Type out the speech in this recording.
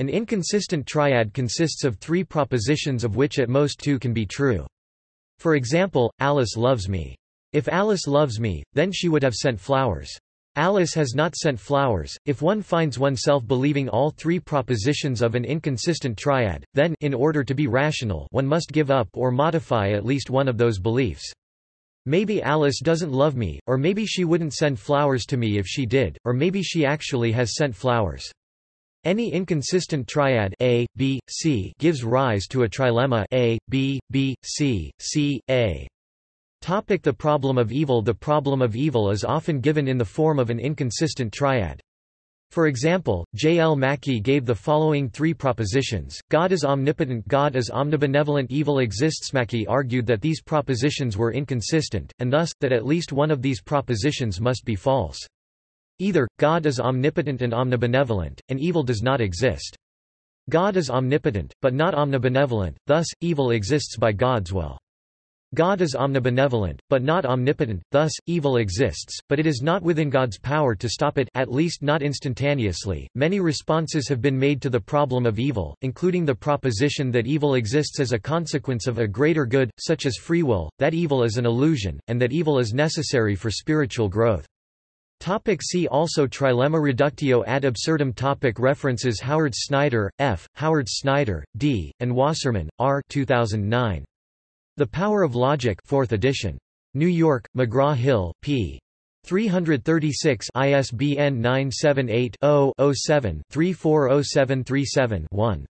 An inconsistent triad consists of three propositions of which at most two can be true. For example, Alice loves me. If Alice loves me, then she would have sent flowers. Alice has not sent flowers. If one finds oneself believing all three propositions of an inconsistent triad, then in order to be rational, one must give up or modify at least one of those beliefs. Maybe Alice doesn't love me, or maybe she wouldn't send flowers to me if she did, or maybe she actually has sent flowers. Any inconsistent triad A, B, C gives rise to a trilemma A, B, B, C, C, A. Topic the problem of evil The problem of evil is often given in the form of an inconsistent triad. For example, J. L. Mackie gave the following three propositions, God is omnipotent God is omnibenevolent evil exists Mackie argued that these propositions were inconsistent, and thus, that at least one of these propositions must be false. Either, God is omnipotent and omnibenevolent, and evil does not exist. God is omnipotent, but not omnibenevolent, thus, evil exists by God's will. God is omnibenevolent, but not omnipotent, thus, evil exists, but it is not within God's power to stop it at least not instantaneously. Many responses have been made to the problem of evil, including the proposition that evil exists as a consequence of a greater good, such as free will, that evil is an illusion, and that evil is necessary for spiritual growth. Topic see also Trilemma reductio ad absurdum topic References Howard Snyder, F., Howard Snyder, D., and Wasserman, R. 2009. The Power of Logic 4th edition. New York, McGraw-Hill, p. 336 ISBN 978 0 7 340737 1